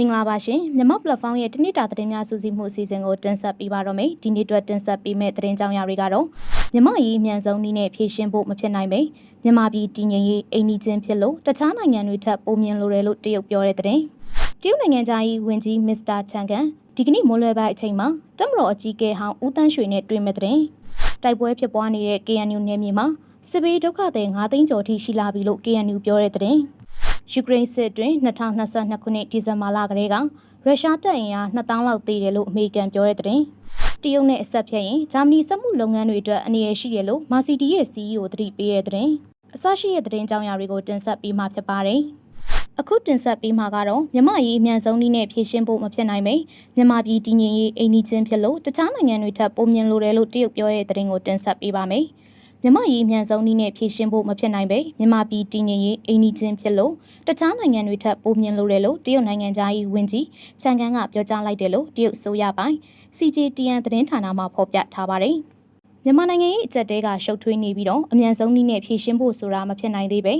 မင်္ဂလာပါရှင်မြန်မာ platform ရဲ့တနစ်တာသတင်းများစူးစီးမှုအစီအစဉ်ကိုတင်ဆက်ပေးပါတော့မယ်ဒီနေ့အတွက်တင်ဆက်ပေးမယ့်သတင်းကြောင်းရာတွေကတော့မြန်မာရေးအမြန်ဆုံးနည်းနဲ့ဖြည့်ရှင်းဖို့မဖြစ်နိုင်ပေမြန်မာပြည်တည်ငြိမ်ရေးအိမ်နီးချင်းဖြစ်လို့တခြားနိုင်ငံတွေထပ်ပိုမြင်လိုတယ်လို့တရုတ်ပြောတဲ့သတင်းတရုတ်နိုင်ငံသားကြီးဝန်ကြီးမစ္စတာချန်ကန်ဒီကနေ့မွန်းလွဲပိုင်းအချိန်မှာတမတော်အကြီးအကဲဟောင်းဦးတန်းရွှေနဲ့တွေ့မဲ့တဲ့တိုက်ပွဲဖြစ်ပွားနေတဲ့ KNU နယ်မြေမှာစစ်ဘေးဒုက္ခသည်9သိန်းကျော်ထိရှိလာပြီလို့ KNU ပြောတဲ့တဲ့ ယူကရိန်းစစ်အတွင်း2022ခုနှစ်ဒီဇင်ဘာလကလေးကရုရှားတပ်အင်အား2000လောက်သေးတယ်လို့အမေရိကန်ပြောတဲ့တဲ့တရုတ်နဲ့အဆက်ဖြတ်ရင်ဂျာမနီစက်မှုလုပ်ငန်းတွေအတွက်အနေရရှိရလို့မာစီတီရဲ့ CEO သတိပေးတဲ့တဲ့အစရှိတဲ့သတင်းကြောင်းရာတွေကိုတင်ဆက်ပေးမှာဖြစ်ပါတယ်။အခုတင်ဆက်ပေးမှာကတော့မြမရေးအမြန်ဆုံးနည်းနဲ့ဖြည့်ရှင်းဖို့မဖြစ်နိုင်ပေမြန်မာပြည်တည်ငြိမ်ရေးအိမ်နီးချင်းဖြစ်လို့တခြားနိုင်ငံတွေထပ်ပုံမြင်လိုတယ်လို့တရုတ်ပြောတဲ့သတင်းကိုတင်ဆက်ပေးပါမယ်။ မြမရေးမြန်ဆုံးနည်းနဲ့ဖြည့်ရှင်းဖို့မဖြစ်နိုင်ပဲမြန်မာပြည်တည်ငြိမ်ရေးအိမ်နီးချင်းဖြစ်လို့တခြားနိုင်ငံတွေထပ်ပိုမြင်လိုတယ်လို့တရုတ်နိုင်ငံသားရေးဝန်ကြီးချန်ကန်ကပြောကြားလိုက်တယ်လို့တရုတ်ဆိုရပိုင်း CJTN သတင်းဌာနမှဖော်ပြထားပါတယ်။မြန်မာနိုင်ငံရဲ့အကြက်တဲကရှုပ်ထွေးနေပြီးတော့အမြန်ဆုံးနည်းနဲ့ဖြည့်ရှင်းဖို့ဆိုတာမဖြစ်နိုင်သေးပဲ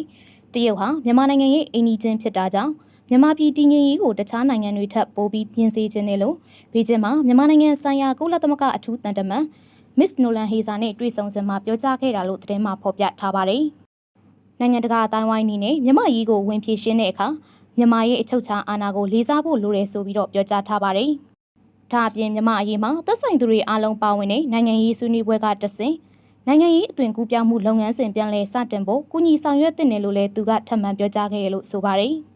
တရုတ်ဟာမြန်မာနိုင်ငံရဲ့အိမ်နီးချင်းဖြစ်တာကြောင့်မြန်မာပြည်တည်ငြိမ်ရေးကိုတခြားနိုင်ငံတွေထပ်ပိုပြီးပြင်ဆင်ခြင်းနဲ့လို့ဘေကျင်းမှာမြန်မာနိုင်ငံဆိုင်ရာကုလသမဂ္ဂအထူးတန်တမန် မစ်နိုလန်ဟေဇာနဲ့တွေ့ဆုံစင်မှာပြောကြားခဲ့တာလို့သတင်းမှာဖော်ပြထားပါတယ်။နိုင်ငံတကာအတိုင်းဝိုင်းအနေနဲ့မြန်မာရေးကိုဝင်ပြေရှင်းတဲ့အခါမြန်မာရဲ့အချုပ်ချာအာဏာကိုလေးစားဖို့လိုတယ်ဆိုပြီးတော့ပြောကြားထားပါတယ်။ဒါအပြင်မြန်မာအရေးမှာသက်ဆိုင်သူတွေအားလုံးပါဝင်တဲ့နိုင်ငံရေးဆွေးနွေးပွဲကတဆင့်နိုင်ငံရေးအသွင်ကူးပြောင်းမှုလုပ်ငန်းစဉ်ပြန်လည်စတင်ဖို့ကုညီဆောင်ရွက်တဲ့နယ်လို့လည်းသူကထပ်မံပြောကြားခဲ့တယ်လို့ဆိုပါတယ်။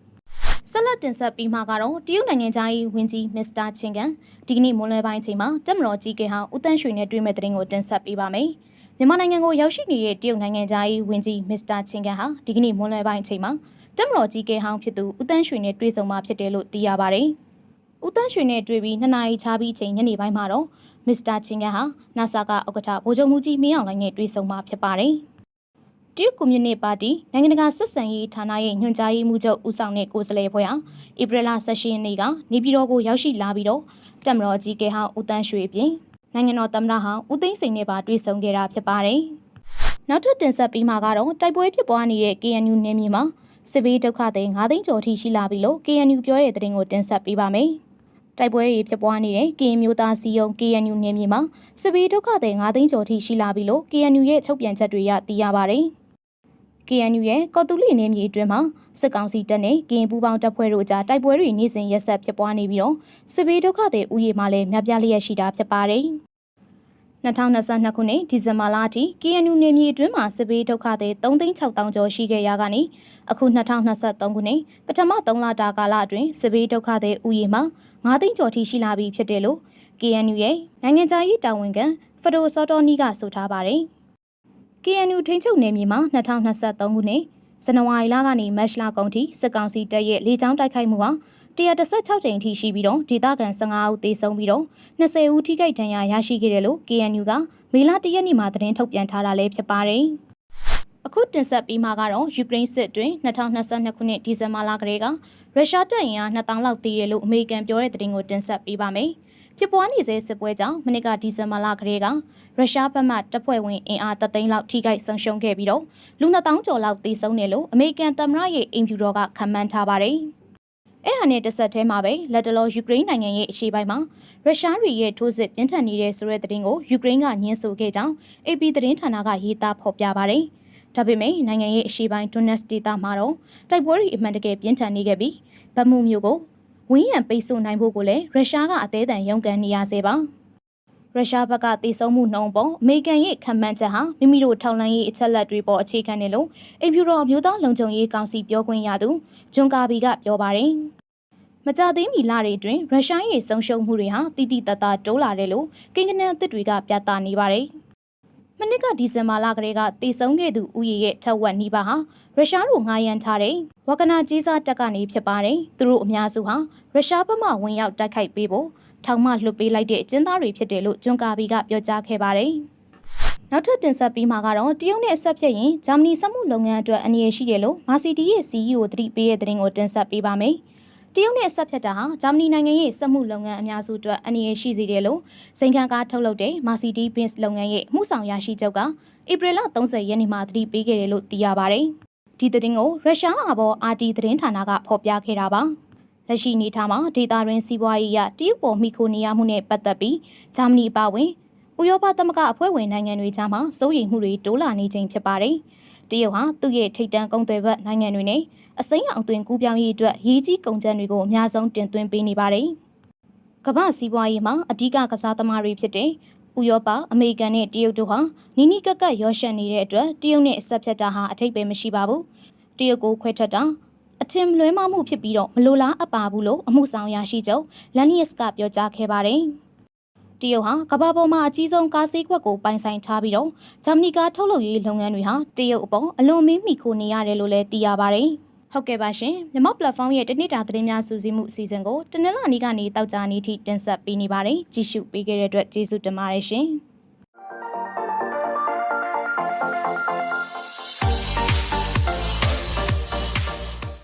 ဆက်လက်တင်ဆက်ပြီးမှကတော့တရုတ်နိုင်ငံသားရေးဝန်ကြီးမစ္စတာချင်းကန်ဒီကနေ့မွန်းလွဲပိုင်းချိန်မှာတက်မတော်ကြီးကဟောင်းဦးတန်းရွှေနဲ့တွေ့မဲ့တဲ့တင်ကိုတင်ဆက်ပေးပါမယ်။မြန်မာနိုင်ငံကိုရောက်ရှိနေတဲ့တရုတ်နိုင်ငံသားရေးဝန်ကြီးမစ္စတာချင်းကန်ဟာဒီကနေ့မွန်းလွဲပိုင်းချိန်မှာတက်မတော်ကြီးကဟောင်းဖြစ်သူဦးတန်းရွှေနဲ့တွေ့ဆုံမှာဖြစ်တယ်လို့သိရပါတယ်။ဦးတန်းရွှေနဲ့တွေ့ပြီးနှစ်နာရီချပြီးချိန်ညနေပိုင်းမှာတော့မစ္စတာချင်းကန်ဟာနာဆာကဥက္ကဋ္ဌဗိုလ်ချုပ်မှုကြီးမင်းအောင်လှိုင်နဲ့တွေ့ဆုံမှာဖြစ်ပါတယ်။ တရုတ်ကွန်မြူနတီပါတီနိုင်ငံတကာဆက်ဆံရေးဌာနရဲ့ညွှန်ကြားရေးမှူးချုပ်ဦးဆောင်တဲ့ကိုယ်စားလှယ်ဖွဲ့ဟာဧပြီလ16ရက်နေ့ကနေပြည်တော်ကိုရောက်ရှိလာပြီးတော့တက်မတော်ကြီးကဟောင်းဦးတန်းရွှေပြင်နိုင်ငံတော်သမ္မတဟောင်းဦးသိန်းစိန်နဲ့ပါတွေ့ဆုံခဲ့တာဖြစ်ပါတယ်။နောက်ထပ်တင်ဆက်ပြီးမှကတော့တိုက်ပွဲဖြစ်ပွားနေတဲ့ KNU နယ်မြေမှာစစ်ဘေးဒုက္ခသည်9သိန်းကျော်ထိရှိလာပြီလို့ KNU ပြောတဲ့သတင်းကိုတင်ဆက်ပေးပါမယ်။တိုက်ပွဲတွေဖြစ်ပွားနေတဲ့ကရင်မျိုးသားစီယုံ KNU နယ်မြေမှာစစ်ဘေးဒုက္ခသည်9သိန်းကျော်ထိရှိလာပြီလို့ KNU ရဲ့ထုတ်ပြန်ချက်တွေရသိရပါတယ်။ KNU ရဲ့ကော်တူလီနယ်မြေအတွင်းမှာစစ်ကောင်စီတပ်နဲ့ကရင်ပူးပေါင်းတပ်ဖွဲ့တို့ကြားတိုက်ပွဲတွေနေ့စဉ်ရက်ဆက်ဖြစ်ပွားနေပြီးတော့စစ်ဘေးဒုက္ခတွေဥယျာဉ်မှာလည်းများပြားလျက်ရှိတာဖြစ်ပါတယ်။2022ခုနှစ်ဒီဇင်ဘာလအထိ KNU နယ်မြေအတွင်းမှာစစ်ဘေးဒုက္ခတွေ3,600ကျော်ရှိခဲ့ရကနေအခု2023ခုနှစ်ပထမ3လတာကာလအတွင်းစစ်ဘေးဒုက္ခတွေဥယျာဉ်မှာ9သိန်းကျော်ထိရှိလာပြီဖြစ်တယ်လို့ KNU ရဲ့နိုင်ငံခြားရေးတာဝန်ခံဖဒိုစောတော်နီကဆိုထားပါတယ်။ KNU ထိန်းချုပ်နယ်မြေမှာ2023ခုနှစ်ဇန်နဝါရီလကနေမတ်လကုန်ထိစစ်ကောင်စီတပ်ရဲ့လေကြောင်းတိုက်ခိုက်မှုဟာ116ကြိမ်ထိရှိပြီးတော့ဒေသခံ15ဦးသေဆုံးပြီးတော့20ဦးထိခိုက်ဒဏ်ရာရရှိခဲ့တယ်လို့ KNU ကမေလ1ရက်နေ့မှာသတင်းထုတ်ပြန်ထားတာလည်းဖြစ်ပါတယ်။အခုတင်ဆက်ပြီးမှကတော့ယူကရိန်းစစ်တွင်2022ခုနှစ်ဒီဇင်ဘာလကလေးကရုရှားတပ်အင်အား2000လောက်တည်တယ်လို့အမေရိကန်ပြောတဲ့သတင်းကိုတင်ဆက်ပေးပါမယ်။ ဖြစ်ပွားနေစေစစ်ပွဲကြောင့်မနစ်ကဒီဇင်ဘာလကလေးကရုရှားဘက်မှတပ်ဖွဲ့ဝင်အင်အားတသိန်းလောက်ထိခိုက်ဆုံးရှုံးခဲ့ပြီးတော့လူ2000ကျော်လောက်သေဆုံးတယ်လို့အမေရိကန်သမ္မတရဲ့အင်ဖြူတော်ကခန့်မှန်းထားပါတယ်။အဲ့ဒါနဲ့တစ်ဆက်တည်းမှာပဲလက်တလောယူကရိန်းနိုင်ငံရဲ့အရှေ့ပိုင်းမှာရုရှားတွေရဲ့ထိုးစစ်ပြင်းထန်နေတဲ့ဆိုတဲ့သတင်းကိုယူကရိန်းကညှင်းဆိုခဲ့ကြောင်း AP သတင်းဌာနကရေးသားဖော်ပြပါတယ်။ဒါပေမဲ့နိုင်ငံရဲ့အရှေ့ပိုင်းဒွန်နက်စ်ဒေသမှာတော့တိုက်ပွဲတွေအမှန်တကယ်ပြင်းထန်နေခဲ့ပြီးဗတ်မှုမျိုးကို ဝင်းရံပိတ်ဆို့နိုင်ဖို့ကိုလည်းရုရှားကအသေးအံရုန်းကန်နေရစေပါရုရှားဘက်ကတည်ဆုံမှုနှုံပေါ်အမေရိကန်ရဲ့ခံမှန်းချက်ဟာမိမိတို့ထောက်လှမ်းရေးအချက်လက်တွေပေါ်အခြေခံနေလို့အင်ဖြူတော်အမျိုးသားလုံခြုံရေးကောင်စီပြောခွင့်ရသူဂျွန်ကာဘီကပြောပါတယ်မကြသေးမီလတွေအတွင်းရုရှားရဲ့ဆုံးရှုံးမှုတွေဟာတိတိတတ်တာတိုးလာတယ်လို့ကိန်းဂဏန်းအသစ်တွေကပြသနေပါတယ် မနစ်ကဒီဇင်ဘာလကလေးကတည်ဆုံခဲ့သူဦးရေရဲ့ထက်ဝက်နီးပါးဟာရုရှားတို့ငှားရမ်းထားတဲ့ဝကနာကြီးစားတပ်ကနေဖြစ်ပါတယ်။သူတို့အများစုဟာရုရှားဘက်မှဝင်ရောက်တိုက်ခိုက်ပေးဖို့ထောင်မှလွှတ်ပေးလိုက်တဲ့အကျဉ်းသားတွေဖြစ်တယ်လို့ဂျွန်ကာဘီကပြောကြားခဲ့ပါတယ်။နောက်ထပ်တင်ဆက်ပြီးမှာကတော့တရုတ်နဲ့အဆက်ဖြတ်ရင်ဂျာမနီစက်မှုလုပ်ငန်းအတွက်အနေရရှိတယ်လို့မာစီတီရဲ့ CEO သတိပေးတဲ့သတင်းကိုတင်ဆက်ပေးပါမယ်။ တရုတ်နဲ့ဆက်ဖြတ်တာဟာဂျာမနီနိုင်ငံရဲ့စက်မှုလုပ်ငန်းအများစုအတွက်အနေရရှိစေတယ်လို့စိန်ခံကားထုတ်လုပ်တဲ့ Mercedes Benz လုပ်ငန်းရဲ့မှုဆောင်ရရှိချုပ်ကဧပြီလ30ရက်နေ့မှာသတိပေးခဲ့တယ်လို့သိရပါတယ်။ဒီသတင်းကိုရုရှားအာဘော် RT သတင်းဌာနကဖော်ပြခဲ့တာပါလက်ရှိအနေအထားမှာဒေတာရင်းစီးပွားရေးရတရုတ်ပေါ်မိခိုနေရမှုနဲ့ပတ်သက်ပြီးဂျာမနီအပါအဝင်ဥရောပသမဂ္ဂအဖွဲ့ဝင်နိုင်ငံတွေကြားမှာစိုးရိမ်မှုတွေတိုးလာနေချိန်ဖြစ်ပါတယ်။တရုတ်ဟာသူ့ရဲ့ထိပ်တန်းကုန်သွယ်ဘက်နိုင်ငံတွေနဲ့ အစိမ်းအောင်သွင်းကူးပြောင်းရေးအတွက်ရည်ကြီးကုန်ကျန်းတွေကိုအများဆုံးတင်သွင်းပေးနေပါတယ်။ကမ္ဘာစီးပွားရေးမှာအဓိကကစားသမားတွေဖြစ်တဲ့ဥရောပအမေရိကန်နဲ့တရုတ်တို့ဟာနီးနီးကပ်ကပ်ရောရှက်နေတဲ့အတွက်တရုတ်နဲ့အဆက်ဖြတ်တာဟာအထိပ္ပယ်မရှိပါဘူး။တရုတ်ကိုခွဲထွက်တာအထင်လွဲမှားမှုဖြစ်ပြီးတော့မလိုလားအပ်ပါဘူးလို့အမှုဆောင်ရရှိချုပ်လန်နီယစ်ကပြောကြားခဲ့ပါတယ်။တရုတ်ဟာကမ္ဘာပေါ်မှာအကြီးဆုံးကားဈေးကွက်ကိုပိုင်ဆိုင်ထားပြီးတော့ဂျာမနီကားထုတ်လုပ်ရေးလုပ်ငန်းတွေဟာတရုတ်အပေါ်အလွန်မင်းမိခိုနေရတယ်လို့လည်းသိရပါတယ်။ ဟုတ်ကဲ့ပါရှင်မြမ platform ရဲ့တနေ့တာသတင်းများစူးစီးမှုအစီအစဉ်ကိုတနင်္လာနေ့ကနေတောက်ကြနေ့ထိတင်ဆက်ပေးနေပါတယ်ကြည့်ရှုပေးခဲ့တဲ့အတွက်ကျေးဇူးတင်ပါတယ်ရှင်။